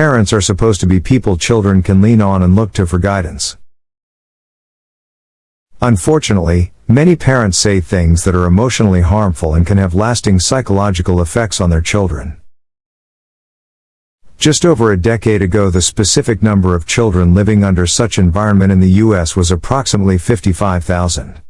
Parents are supposed to be people children can lean on and look to for guidance. Unfortunately, many parents say things that are emotionally harmful and can have lasting psychological effects on their children. Just over a decade ago the specific number of children living under such environment in the U.S. was approximately 55,000.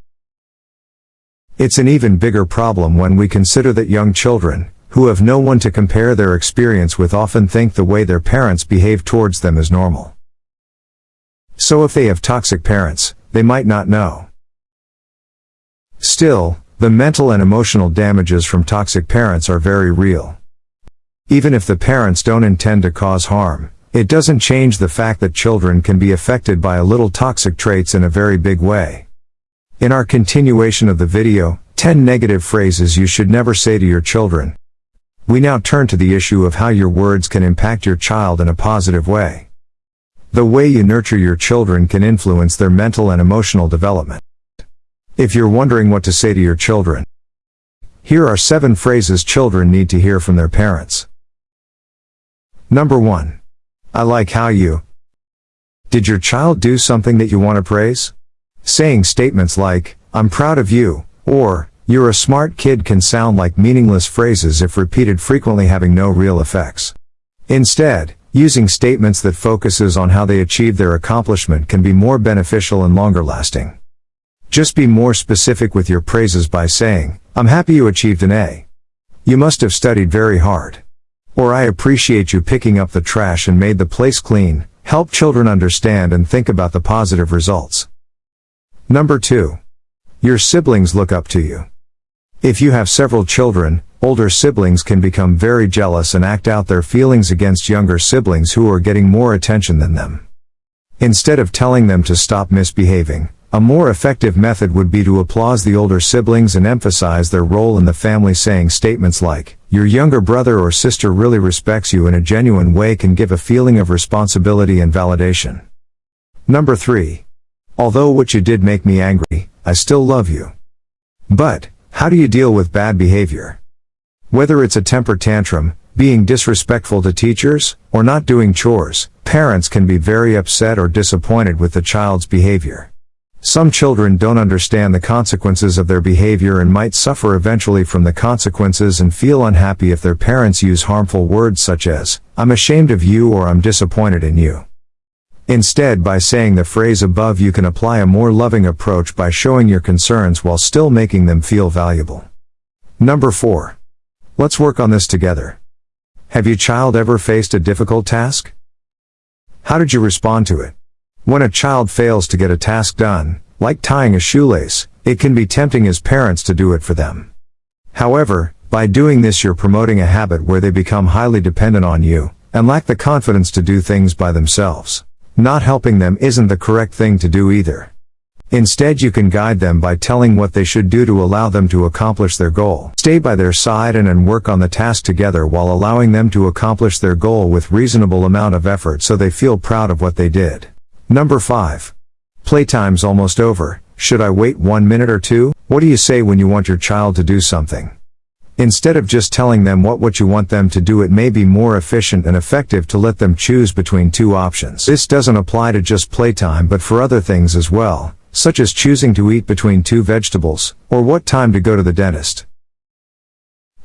It's an even bigger problem when we consider that young children, who have no one to compare their experience with often think the way their parents behave towards them is normal. So if they have toxic parents, they might not know. Still, the mental and emotional damages from toxic parents are very real. Even if the parents don't intend to cause harm, it doesn't change the fact that children can be affected by a little toxic traits in a very big way. In our continuation of the video, 10 negative phrases you should never say to your children. We now turn to the issue of how your words can impact your child in a positive way. The way you nurture your children can influence their mental and emotional development. If you're wondering what to say to your children, here are seven phrases children need to hear from their parents. Number 1. I like how you. Did your child do something that you want to praise? Saying statements like, I'm proud of you, or, you're a smart kid can sound like meaningless phrases if repeated frequently having no real effects. Instead, using statements that focuses on how they achieve their accomplishment can be more beneficial and longer lasting. Just be more specific with your praises by saying, I'm happy you achieved an A. You must have studied very hard. Or I appreciate you picking up the trash and made the place clean, help children understand and think about the positive results. Number 2. Your siblings look up to you. If you have several children, older siblings can become very jealous and act out their feelings against younger siblings who are getting more attention than them. Instead of telling them to stop misbehaving, a more effective method would be to applaud the older siblings and emphasize their role in the family saying statements like, your younger brother or sister really respects you in a genuine way can give a feeling of responsibility and validation. Number 3. Although what you did make me angry, I still love you. But, how do you deal with bad behavior? Whether it's a temper tantrum, being disrespectful to teachers, or not doing chores, parents can be very upset or disappointed with the child's behavior. Some children don't understand the consequences of their behavior and might suffer eventually from the consequences and feel unhappy if their parents use harmful words such as, I'm ashamed of you or I'm disappointed in you. Instead by saying the phrase above you can apply a more loving approach by showing your concerns while still making them feel valuable. Number 4. Let's work on this together. Have your child ever faced a difficult task? How did you respond to it? When a child fails to get a task done, like tying a shoelace, it can be tempting as parents to do it for them. However, by doing this you're promoting a habit where they become highly dependent on you, and lack the confidence to do things by themselves. Not helping them isn't the correct thing to do either. Instead you can guide them by telling what they should do to allow them to accomplish their goal. Stay by their side and, and work on the task together while allowing them to accomplish their goal with reasonable amount of effort so they feel proud of what they did. Number 5. Playtime's almost over, should I wait one minute or two? What do you say when you want your child to do something? Instead of just telling them what what you want them to do it may be more efficient and effective to let them choose between two options. This doesn't apply to just playtime but for other things as well, such as choosing to eat between two vegetables, or what time to go to the dentist.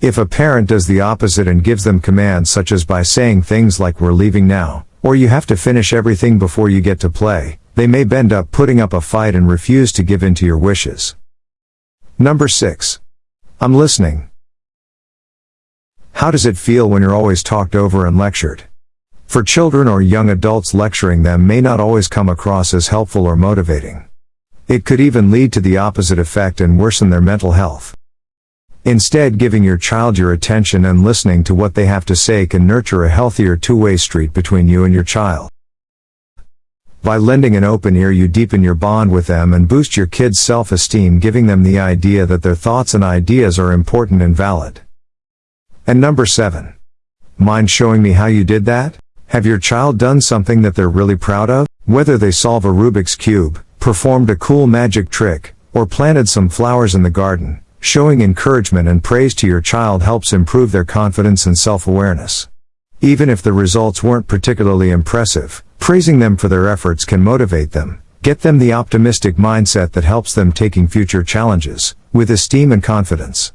If a parent does the opposite and gives them commands such as by saying things like we're leaving now, or you have to finish everything before you get to play, they may bend up putting up a fight and refuse to give in to your wishes. Number 6. I'm listening. How does it feel when you're always talked over and lectured? For children or young adults lecturing them may not always come across as helpful or motivating. It could even lead to the opposite effect and worsen their mental health. Instead giving your child your attention and listening to what they have to say can nurture a healthier two-way street between you and your child. By lending an open ear you deepen your bond with them and boost your kids' self-esteem giving them the idea that their thoughts and ideas are important and valid. And number 7. Mind showing me how you did that? Have your child done something that they're really proud of? Whether they solve a Rubik's Cube, performed a cool magic trick, or planted some flowers in the garden, Showing encouragement and praise to your child helps improve their confidence and self-awareness. Even if the results weren't particularly impressive, praising them for their efforts can motivate them, get them the optimistic mindset that helps them taking future challenges, with esteem and confidence.